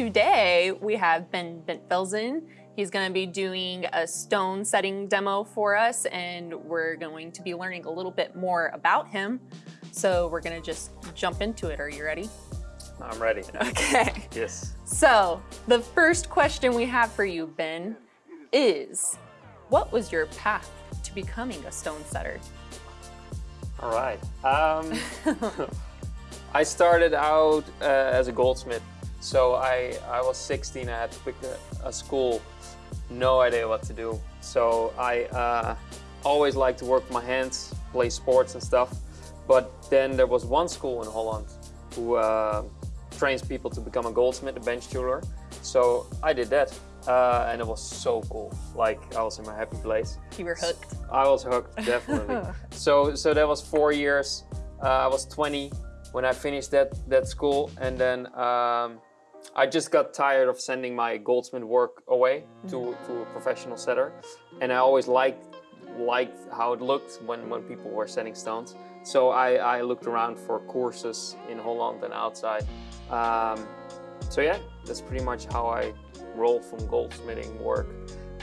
today we have Ben Bentfelsen. He's going to be doing a stone setting demo for us and we're going to be learning a little bit more about him. So we're going to just jump into it. Are you ready? I'm ready. Okay. Yes. So the first question we have for you, Ben, is what was your path to becoming a stone setter? All right. Um, I started out uh, as a goldsmith. So I, I was 16, I had to pick a, a school, no idea what to do. So I uh, always liked to work with my hands, play sports and stuff. But then there was one school in Holland who uh, trains people to become a goldsmith, a bench jeweler. So I did that. Uh, and it was so cool. Like I was in my happy place. You were hooked. I was hooked, definitely. so so that was four years. Uh, I was 20 when I finished that that school, and then um, I just got tired of sending my goldsmith work away to, Mm-hmm. to a professional setter, and I always liked liked how it looked when when people were setting stones. So I, I looked around for courses in Holland and outside. Um, so yeah, that's pretty much how I roll from goldsmithing work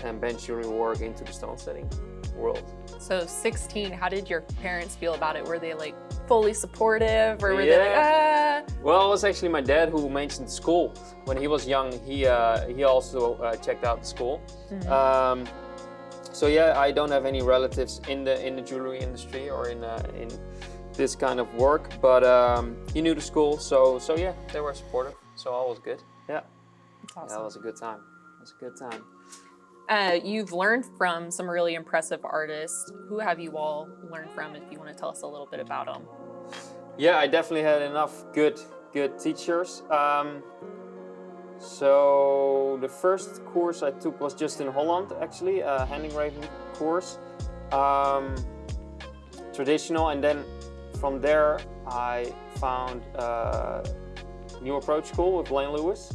and bench jewelry work into the stone setting world. So 16, how did your parents feel about it? Were they like fully supportive or were they like, ah? Well, it was actually my dad who mentioned school. When he was young, he uh, he also uh, checked out the school. Um, so yeah, I don't have any relatives in the in the jewelry industry or in uh, in this kind of work, but um, he knew the school, so so yeah, they were supportive. So all was good. Yeah, That's that was a good time. It was a good time. Uh, you've learned from some really impressive artists. Who have you all learned from if you want to tell us a little bit about them? Yeah, I definitely had enough good good teachers. Um, so the first course I took was just in Holland, actually, a hand engraving course, um, traditional, and then from there I found uh, New Approach School with Blaine Lewis.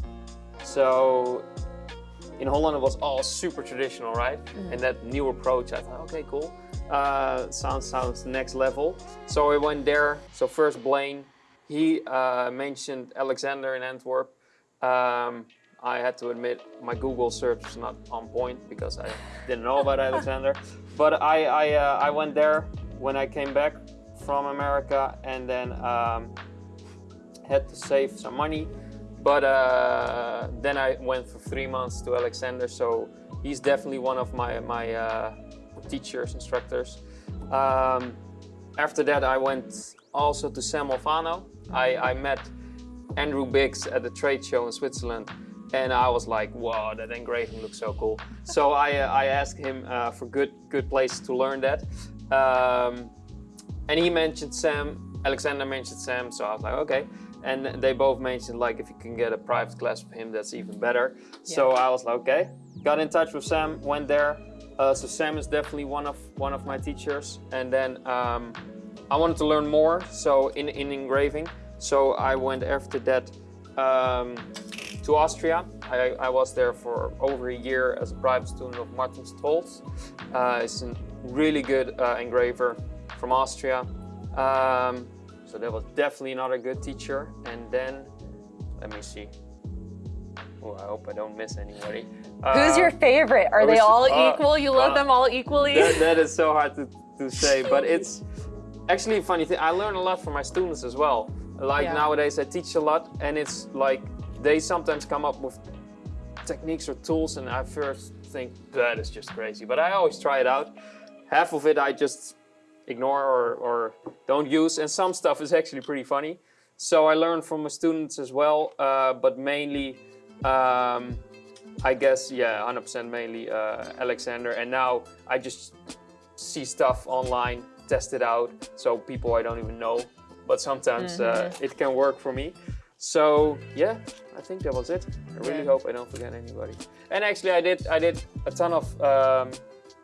So in Holland it was all super traditional, right? And that new approach, I thought, okay, cool. Uh, sounds sounds next level. So I went there. So first Blaine, he uh, mentioned Alexander in Antwerp. Um, I had to admit my Google search was not on point because I didn't know about Alexander. But I I, uh, I went there when I came back from America and then um, had to save some money. But uh, then I went for three months to Alexander, so he's definitely one of my my uh, teachers, instructors. Um, after that, I went also to Sam Alfano. I, I met Andrew Biggs at the trade show in Switzerland, and I was like, "Wow, that engraving looks so cool!" So I uh, I asked him uh, for good good places to learn that, um, and he mentioned Sam. Alexander mentioned Sam, so I was like, okay. And they both mentioned like if you can get a private class with him, that's even better. So I was like, okay. Got in touch with Sam, went there. Uh, so Sam is definitely one of one of my teachers. And then um, I wanted to learn more, so in in engraving. So I went after that um, to Austria. I, I was there for over a year as a private student of Martin Stolz. Uh, he's a really good uh, engraver from Austria. Um, so that was definitely not a good teacher. And then, let me see. Oh, I hope I don't miss anybody. Who's Uh, your favorite? Are they all uh, equal? You love uh, them all equally? that, that is so hard to, to say, but it's actually a funny thing. I learn a lot from my students as well. Like Yeah. nowadays, I teach a lot, and it's like they sometimes come up with techniques or tools, and I first think that is just crazy. But I always try it out. Half of it I just ignore or, or don't use, and some stuff is actually pretty funny. So I learn from my students as well, uh, but mainly. Um, I guess, yeah, 100% mainly uh, Alexander. And now I just see stuff online, test it out. So people I don't even know, but sometimes uh, it can work for me. So yeah, I think that was it. I really Yeah. hope I don't forget anybody. And actually, I did I did a ton of um,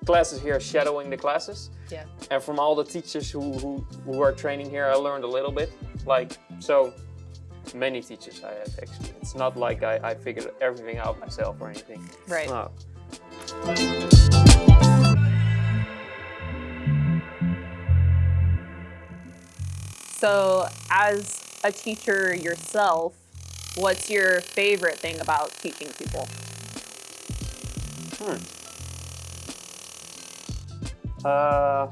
classes here, shadowing the classes. yeah. And from all the teachers who, who, who are training here, I learned a little bit. Like, so many teachers I had actually. It's not like I, I figured everything out myself or anything. Right. No. So, as a teacher yourself, What's your favorite thing about teaching people? Hmm. Uh,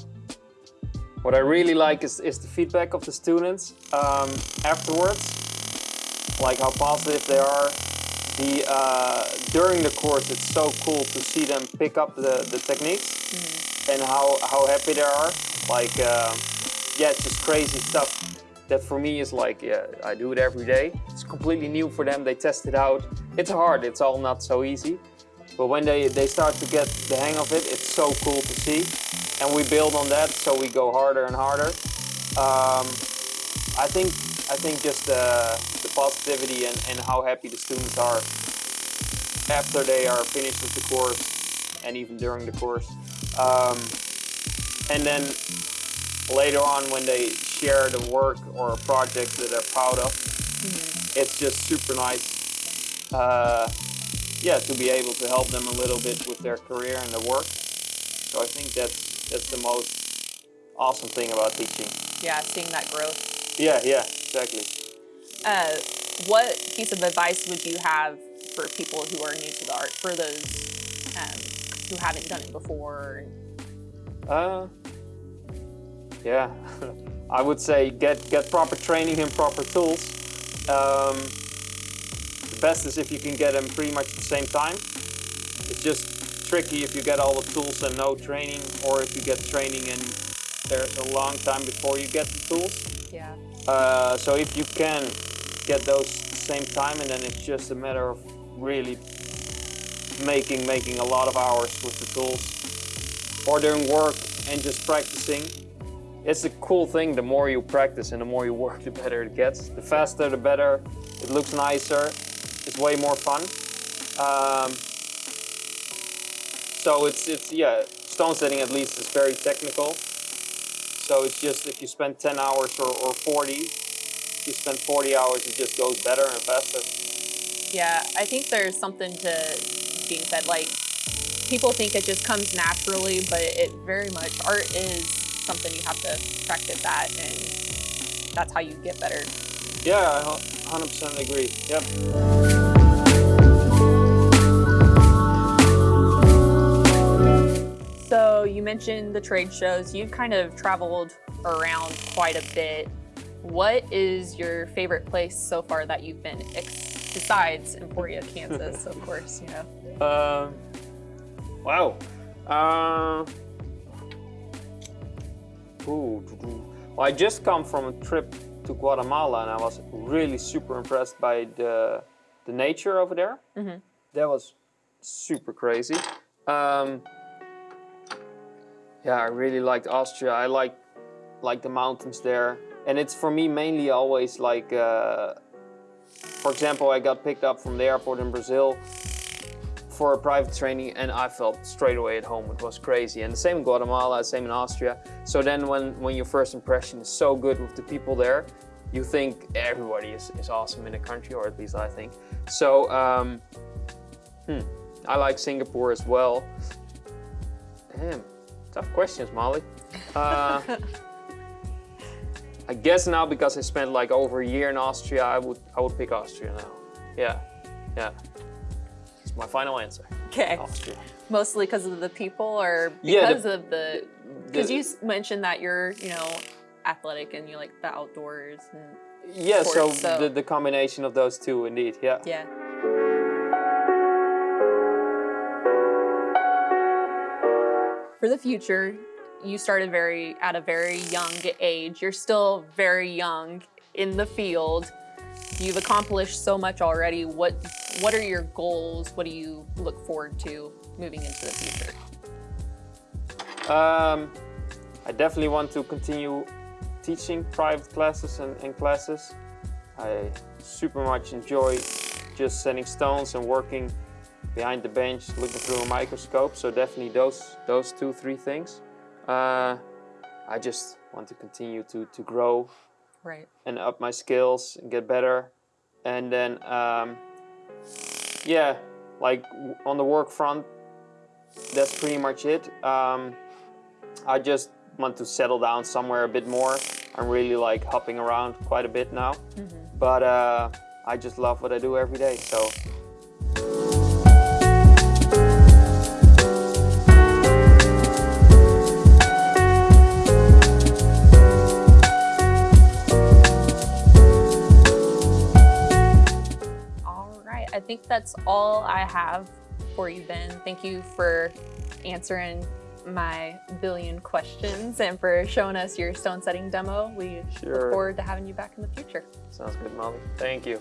what I really like is, is the feedback of the students um, afterwards, like how positive they are. The, uh, during the course, it's so cool to see them pick up the, the techniques mm -hmm. and how, how happy they are. Like, uh, yeah, it's just crazy stuff that for me is like, yeah, I do it every day. It's completely new for them. They test it out. It's hard. It's all not so easy. But when they, they start to get the hang of it, it's so cool to see. And we build on that, so we go harder and harder. Um, I think I think just uh, the positivity and, and how happy the students are after they are finished with the course and even during the course. Um, and then later on when they share the work or a project that they're proud of, mm -hmm. it's just super nice. Uh, yeah, to be able to help them a little bit with their career and their work. So I think that's that's the most awesome thing about teaching. Yeah, seeing that growth. Yeah, yeah, exactly. Uh, what piece of advice would you have for people who are new to the art, for those um, who haven't done it before? Uh, yeah, I would say get get proper training and proper tools. Um, best is if you can get them pretty much at the same time. It's just tricky if you get all the tools and no training, or if you get training and there's a long time before you get the tools. Yeah. Uh, so if you can get those same time, and then it's just a matter of really making making a lot of hours with the tools, or doing work and just practicing. It's a cool thing, the more you practice and the more you work, the better it gets. The faster, the better. It looks nicer, it's way more fun. Um, so it's, it's, yeah, stone setting at least is very technical. So it's just if you spend 10 hours or, or 40, if you spend 40 hours, it just goes better and faster. Yeah, I think there's something to being said, like, people think it just comes naturally, but it very much, art is something you have to practice at, and that's how you get better. Yeah, I 100% agree. Yep. You mentioned the trade shows. You've kind of traveled around quite a bit. What is your favorite place so far that you've been, besides Emporia, Kansas, of course, you know? Um, wow. Uh, ooh, well, I just come from a trip to Guatemala and I was really super impressed by the, the nature over there. Mm -hmm. That was super crazy. Um, yeah, I really liked Austria. I like like the mountains there. And it's for me mainly always like, uh, for example, I got picked up from the airport in Brazil for a private training and I felt straight away at home. It was crazy. And the same in Guatemala, same in Austria. So then when, when your first impression is so good with the people there, you think everybody is, is awesome in the country, or at least I think. So, um, hmm, I like Singapore as well. Damn, Tough questions, Molly. Uh, I guess now because I spent like over a year in Austria, I would I would pick Austria now. Yeah, yeah. It's my final answer. Okay. Austria. Mostly because of the people, or because yeah, the, of the? Because you mentioned that you're you know athletic and you like the outdoors and. Yeah, sports, so, so the the combination of those two, indeed. Yeah. Yeah. For the future, you started very at a very young age. You're still very young in the field. You've accomplished so much already. What what are your goals? What do you look forward to moving into the future? Um, I definitely want to continue teaching private classes and, and classes. I super much enjoy just setting stones and working behind the bench looking through a microscope. So definitely those, those two, three things. Uh, I just want to continue to, to grow right. and up my skills and get better. And then, um, yeah, like on the work front, that's pretty much it. Um, I just want to settle down somewhere a bit more. I'm really like hopping around quite a bit now. Mm -hmm. But uh, I just love what I do every day. So think that's all I have for you, Ben. Thank you for answering my billion questions and for showing us your stone setting demo. We Sure. look forward to having you back in the future. sounds good, Molly. Thank you.